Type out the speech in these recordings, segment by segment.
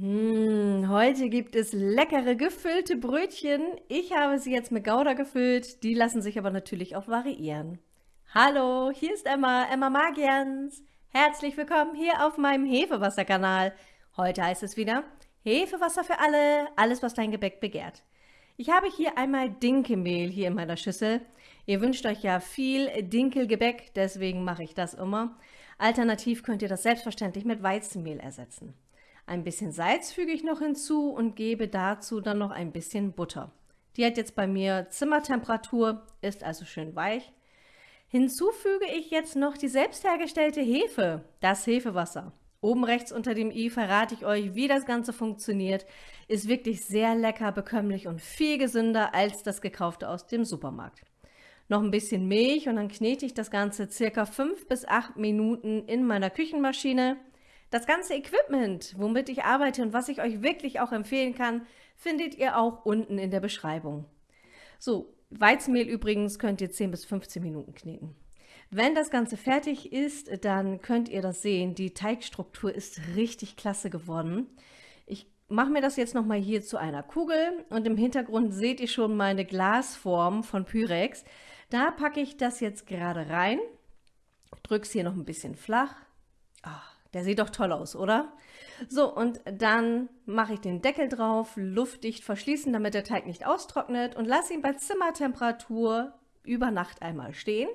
Hm, heute gibt es leckere gefüllte Brötchen. Ich habe sie jetzt mit Gouda gefüllt. Die lassen sich aber natürlich auch variieren. Hallo, hier ist Emma, Emma Magians. Herzlich willkommen hier auf meinem Hefewasserkanal. Heute heißt es wieder Hefewasser für alle, alles was dein Gebäck begehrt. Ich habe hier einmal Dinkelmehl hier in meiner Schüssel. Ihr wünscht euch ja viel Dinkelgebäck, deswegen mache ich das immer. Alternativ könnt ihr das selbstverständlich mit Weizenmehl ersetzen. Ein bisschen Salz füge ich noch hinzu und gebe dazu dann noch ein bisschen Butter. Die hat jetzt bei mir Zimmertemperatur, ist also schön weich. Hinzu füge ich jetzt noch die selbst hergestellte Hefe, das Hefewasser. Oben rechts unter dem i verrate ich euch, wie das Ganze funktioniert. Ist wirklich sehr lecker, bekömmlich und viel gesünder als das gekaufte aus dem Supermarkt. Noch ein bisschen Milch und dann knete ich das Ganze circa 5 bis 8 Minuten in meiner Küchenmaschine. Das ganze Equipment, womit ich arbeite und was ich euch wirklich auch empfehlen kann, findet ihr auch unten in der Beschreibung. So, Weizenmehl übrigens könnt ihr 10 bis 15 Minuten kneten. Wenn das Ganze fertig ist, dann könnt ihr das sehen. Die Teigstruktur ist richtig klasse geworden. Ich mache mir das jetzt nochmal hier zu einer Kugel und im Hintergrund seht ihr schon meine Glasform von Pyrex. Da packe ich das jetzt gerade rein, drücke es hier noch ein bisschen flach. Oh, der sieht doch toll aus, oder? So, und dann mache ich den Deckel drauf, luftdicht verschließen, damit der Teig nicht austrocknet und lasse ihn bei Zimmertemperatur über Nacht einmal stehen.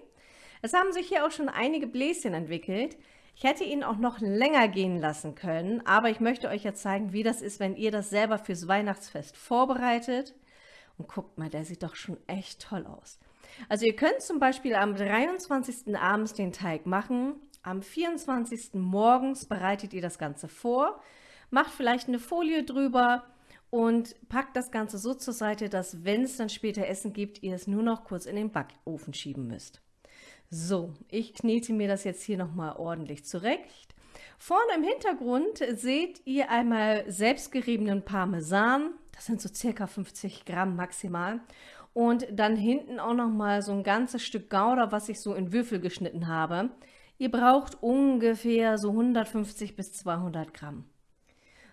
Es haben sich hier auch schon einige Bläschen entwickelt. Ich hätte ihn auch noch länger gehen lassen können, aber ich möchte euch jetzt zeigen, wie das ist, wenn ihr das selber fürs Weihnachtsfest vorbereitet. Und guckt mal, der sieht doch schon echt toll aus. Also ihr könnt zum Beispiel am 23. abends den Teig machen am 24. morgens bereitet ihr das Ganze vor, macht vielleicht eine Folie drüber und packt das Ganze so zur Seite, dass wenn es dann später Essen gibt, ihr es nur noch kurz in den Backofen schieben müsst. So, ich knete mir das jetzt hier nochmal ordentlich zurecht. Vorne im Hintergrund seht ihr einmal selbstgeriebenen Parmesan. Das sind so circa 50 Gramm maximal. Und dann hinten auch nochmal so ein ganzes Stück Gouda, was ich so in Würfel geschnitten habe. Ihr braucht ungefähr so 150 bis 200 Gramm.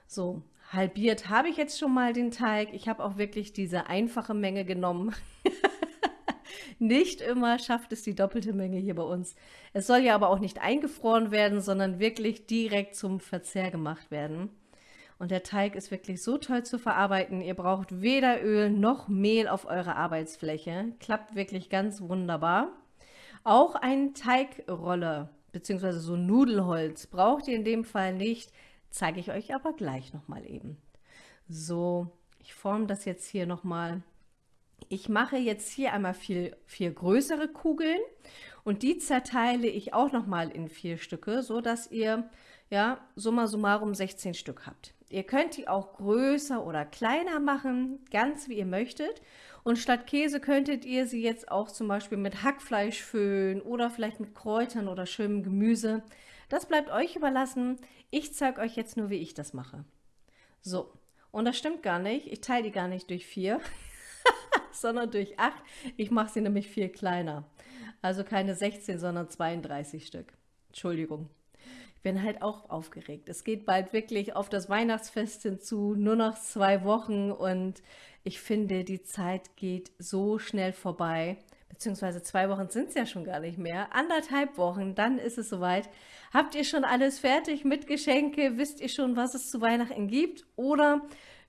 So, halbiert habe ich jetzt schon mal den Teig. Ich habe auch wirklich diese einfache Menge genommen. nicht immer schafft es die doppelte Menge hier bei uns. Es soll ja aber auch nicht eingefroren werden, sondern wirklich direkt zum Verzehr gemacht werden. Und der Teig ist wirklich so toll zu verarbeiten. Ihr braucht weder Öl noch Mehl auf eurer Arbeitsfläche. Klappt wirklich ganz wunderbar. Auch ein Teigrolle bzw. so Nudelholz braucht ihr in dem Fall nicht, zeige ich euch aber gleich nochmal eben. So, ich forme das jetzt hier nochmal. Ich mache jetzt hier einmal vier, vier größere Kugeln und die zerteile ich auch nochmal in vier Stücke, so dass ihr ja summa summarum 16 Stück habt. Ihr könnt die auch größer oder kleiner machen, ganz wie ihr möchtet. Und statt Käse könntet ihr sie jetzt auch zum Beispiel mit Hackfleisch füllen oder vielleicht mit Kräutern oder schönem Gemüse. Das bleibt euch überlassen. Ich zeige euch jetzt nur, wie ich das mache. So, und das stimmt gar nicht. Ich teile die gar nicht durch vier, sondern durch acht. Ich mache sie nämlich viel kleiner. Also keine 16, sondern 32 Stück. Entschuldigung bin halt auch aufgeregt. Es geht bald wirklich auf das Weihnachtsfest hinzu, nur noch zwei Wochen und ich finde, die Zeit geht so schnell vorbei. Beziehungsweise zwei Wochen sind es ja schon gar nicht mehr. Anderthalb Wochen, dann ist es soweit. Habt ihr schon alles fertig mit Geschenke? Wisst ihr schon, was es zu Weihnachten gibt? Oder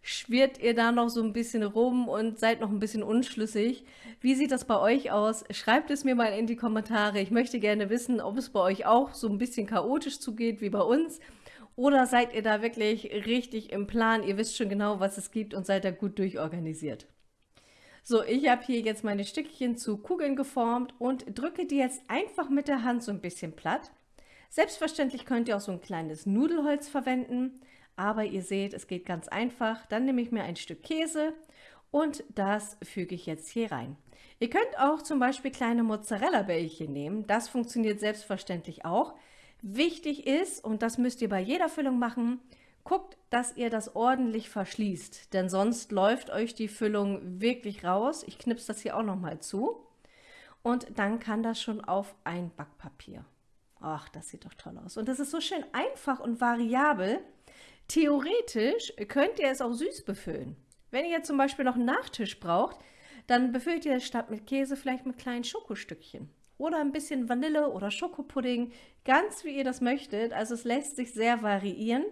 schwirrt ihr da noch so ein bisschen rum und seid noch ein bisschen unschlüssig. Wie sieht das bei euch aus? Schreibt es mir mal in die Kommentare. Ich möchte gerne wissen, ob es bei euch auch so ein bisschen chaotisch zugeht wie bei uns. Oder seid ihr da wirklich richtig im Plan? Ihr wisst schon genau, was es gibt und seid da gut durchorganisiert. So, ich habe hier jetzt meine Stückchen zu Kugeln geformt und drücke die jetzt einfach mit der Hand so ein bisschen platt. Selbstverständlich könnt ihr auch so ein kleines Nudelholz verwenden. Aber ihr seht, es geht ganz einfach. Dann nehme ich mir ein Stück Käse und das füge ich jetzt hier rein. Ihr könnt auch zum Beispiel kleine Mozzarella-Bällchen nehmen. Das funktioniert selbstverständlich auch. Wichtig ist, und das müsst ihr bei jeder Füllung machen, guckt, dass ihr das ordentlich verschließt, denn sonst läuft euch die Füllung wirklich raus. Ich knipse das hier auch nochmal zu. Und dann kann das schon auf ein Backpapier. Ach, das sieht doch toll aus. Und das ist so schön einfach und variabel. Theoretisch könnt ihr es auch süß befüllen. Wenn ihr jetzt zum Beispiel noch einen Nachtisch braucht, dann befüllt ihr es statt mit Käse vielleicht mit kleinen Schokostückchen. Oder ein bisschen Vanille oder Schokopudding, ganz wie ihr das möchtet. Also es lässt sich sehr variieren.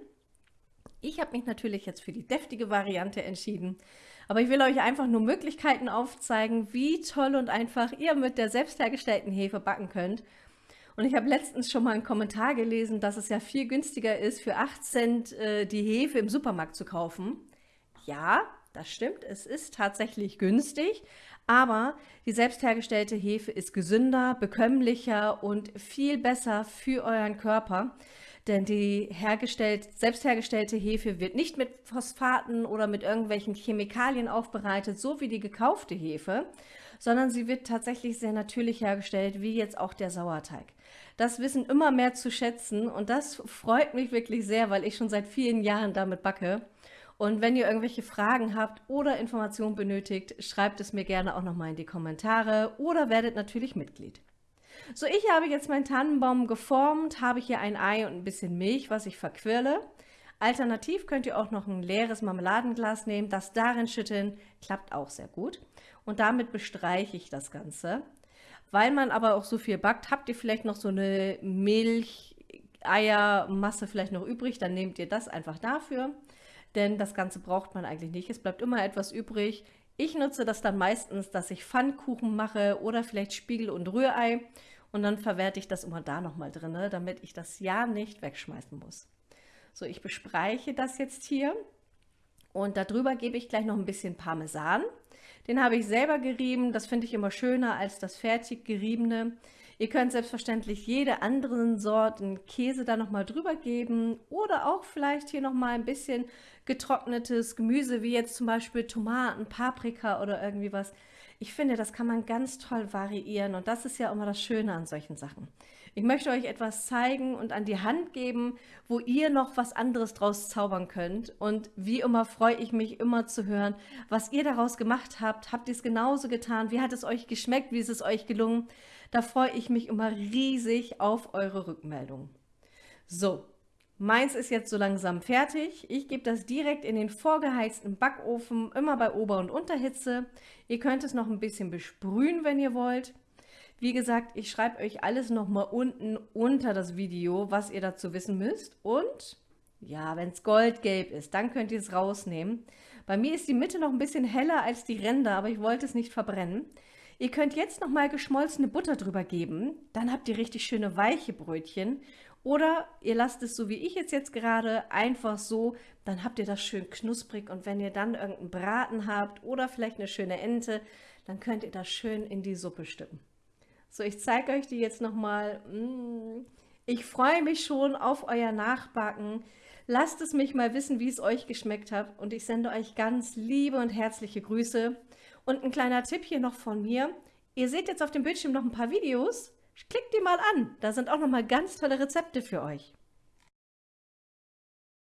Ich habe mich natürlich jetzt für die deftige Variante entschieden. Aber ich will euch einfach nur Möglichkeiten aufzeigen, wie toll und einfach ihr mit der selbst hergestellten Hefe backen könnt. Und ich habe letztens schon mal einen Kommentar gelesen, dass es ja viel günstiger ist, für 8 Cent äh, die Hefe im Supermarkt zu kaufen. Ja, das stimmt, es ist tatsächlich günstig, aber die selbst hergestellte Hefe ist gesünder, bekömmlicher und viel besser für euren Körper. Denn die hergestellt, selbst hergestellte Hefe wird nicht mit Phosphaten oder mit irgendwelchen Chemikalien aufbereitet, so wie die gekaufte Hefe, sondern sie wird tatsächlich sehr natürlich hergestellt, wie jetzt auch der Sauerteig. Das wissen immer mehr zu schätzen und das freut mich wirklich sehr, weil ich schon seit vielen Jahren damit backe. Und wenn ihr irgendwelche Fragen habt oder Informationen benötigt, schreibt es mir gerne auch nochmal in die Kommentare oder werdet natürlich Mitglied. So, ich habe jetzt meinen Tannenbaum geformt, habe hier ein Ei und ein bisschen Milch, was ich verquirle. Alternativ könnt ihr auch noch ein leeres Marmeladenglas nehmen, das darin schütteln, klappt auch sehr gut. Und damit bestreiche ich das Ganze. Weil man aber auch so viel backt, habt ihr vielleicht noch so eine Milch, Eiermasse vielleicht noch übrig, dann nehmt ihr das einfach dafür denn das Ganze braucht man eigentlich nicht. Es bleibt immer etwas übrig. Ich nutze das dann meistens, dass ich Pfannkuchen mache oder vielleicht Spiegel- und Rührei und dann verwerte ich das immer da nochmal drin, damit ich das ja nicht wegschmeißen muss. So, ich bespreiche das jetzt hier und darüber gebe ich gleich noch ein bisschen Parmesan. Den habe ich selber gerieben, das finde ich immer schöner als das fertig geriebene. Ihr könnt selbstverständlich jede anderen Sorten Käse da nochmal drüber geben oder auch vielleicht hier nochmal ein bisschen getrocknetes Gemüse, wie jetzt zum Beispiel Tomaten, Paprika oder irgendwie was. Ich finde, das kann man ganz toll variieren und das ist ja immer das Schöne an solchen Sachen. Ich möchte euch etwas zeigen und an die Hand geben, wo ihr noch was anderes draus zaubern könnt. Und wie immer freue ich mich immer zu hören, was ihr daraus gemacht habt. Habt ihr es genauso getan? Wie hat es euch geschmeckt? Wie ist es euch gelungen? Da freue ich mich immer riesig auf eure Rückmeldung. So, meins ist jetzt so langsam fertig. Ich gebe das direkt in den vorgeheizten Backofen, immer bei Ober- und Unterhitze. Ihr könnt es noch ein bisschen besprühen, wenn ihr wollt. Wie gesagt, ich schreibe euch alles nochmal unten unter das Video, was ihr dazu wissen müsst. Und ja, wenn es goldgelb ist, dann könnt ihr es rausnehmen. Bei mir ist die Mitte noch ein bisschen heller als die Ränder, aber ich wollte es nicht verbrennen. Ihr könnt jetzt noch mal geschmolzene Butter drüber geben, dann habt ihr richtig schöne weiche Brötchen. Oder ihr lasst es so wie ich jetzt jetzt gerade einfach so, dann habt ihr das schön knusprig und wenn ihr dann irgendeinen Braten habt oder vielleicht eine schöne Ente, dann könnt ihr das schön in die Suppe stippen. So, ich zeige euch die jetzt nochmal. Mm. Ich freue mich schon auf euer Nachbacken. Lasst es mich mal wissen, wie es euch geschmeckt hat und ich sende euch ganz liebe und herzliche Grüße. Und ein kleiner Tipp hier noch von mir. Ihr seht jetzt auf dem Bildschirm noch ein paar Videos. Klickt die mal an. Da sind auch noch mal ganz tolle Rezepte für euch.